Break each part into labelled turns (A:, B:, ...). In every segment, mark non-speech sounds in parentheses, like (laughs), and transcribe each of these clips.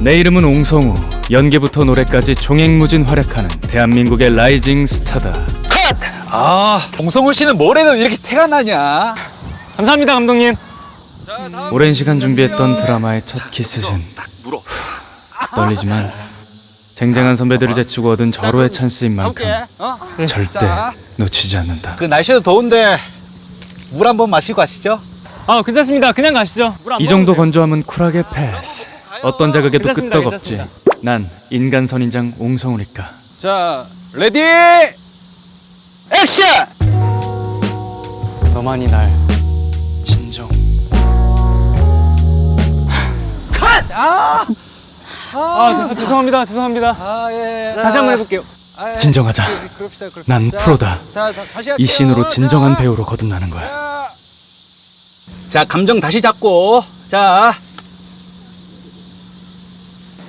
A: 내 이름은 옹성우. 연기부터 노래까지 종횡무진 활약하는 대한민국의 rising star다.
B: 아, 옹성우 씨는 뭘 해도 이렇게 태가 나냐?
C: 감사합니다 감독님
A: 오랜 시간 준비했던 드라마의 첫 키스신. (laughs) 떨리지만 쟁쟁한 선배들을 제치고 얻은 절호의 찬스인 만큼
B: 어?
A: 절대
B: 자.
A: 놓치지 않는다.
B: 그 날씨도 더운데 물 한 번 마시고 가시죠.
C: 아 괜찮습니다 그냥 가시죠 물안
A: 이 정도 건조함은 쿨하게 패스. 어떤 자극에도
C: 괜찮습니다,
A: 끄떡없지. 난 인간 선인장 옹성우니까.
B: 자, Ready!
C: 너만이 날
A: 진정.
B: 아,
C: 아, 죄- 죄송합니다 죄송합니다
B: 아 예.
C: 다시 한번 해볼게요
B: 아, 예.
A: 진정하자.
B: 그- 그럽시다, 그럽시다.
A: 난
B: 자,
A: 프로다. 이 씬으로 진정한
B: 자,
A: 배우로 거듭나는 거야.
B: 자. 자, 감정 다시 잡고. 자.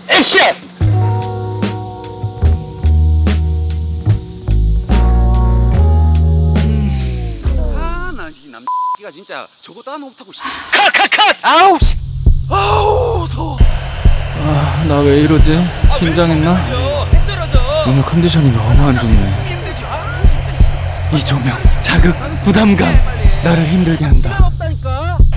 B: 액션! 아, 나이 남기가 진짜 저거 따 못하고 싶어. 컷, 컷, 컷! 아우 씨. 아우, 더워.
A: 아, 나 왜 이러지? 긴장했나?
B: 해 떨어져.
A: 오늘 컨디션이 너무 안 좋네.
B: 아.
A: 이 조명, 자극, 부담감 나를 힘들게 한다.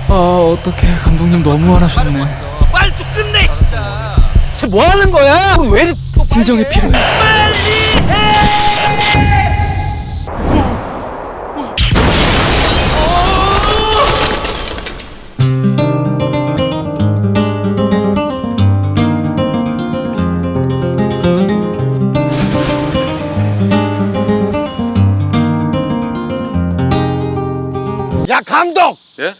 A: 아 어떡해 감독님 너무 화나셨네.
B: 빨리 좀 끝내 진짜. 쟤뭐 하는 거야? 왜 이리 또 빨리
A: 진정이
B: 해?
A: 필요해.
D: 야 감독!
E: 예?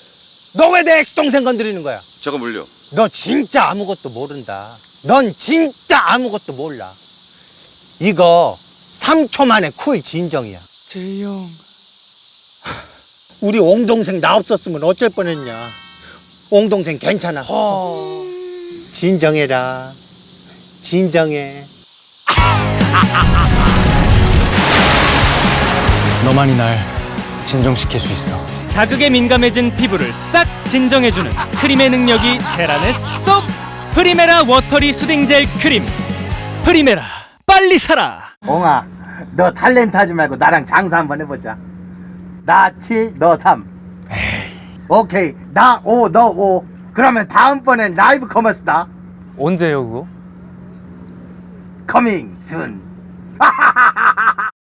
D: 너 왜 내 엑스동생 건드리는 거야?
E: 제가 물려.
D: 너 진짜 아무것도 모른다. 넌 진짜 아무것도 몰라. 이거 3초 만에 쿨 진정이야.
A: 재영.
D: 우리 옹동생 나 없었으면 어쩔 뻔했냐. 옹동생 괜찮아. 진정해라. 진정해.
C: 너만이 날 진정시킬 수 있어
A: 자극에 민감해진 피부를 싹 진정해주는 크림의 능력이 젤 안에 쏙. Primera Watery Soothing Gel Cream. Primera 빨리 사라.
D: 옹아, 너 탤런트 하지 말고 나랑 장사 한번 해보자. 나 7, 너 3. 오케이, 나 5, 너 5. 그러면 다음번엔 live commerce다.
C: 언제요 그거?
D: 커밍 순. (laughs)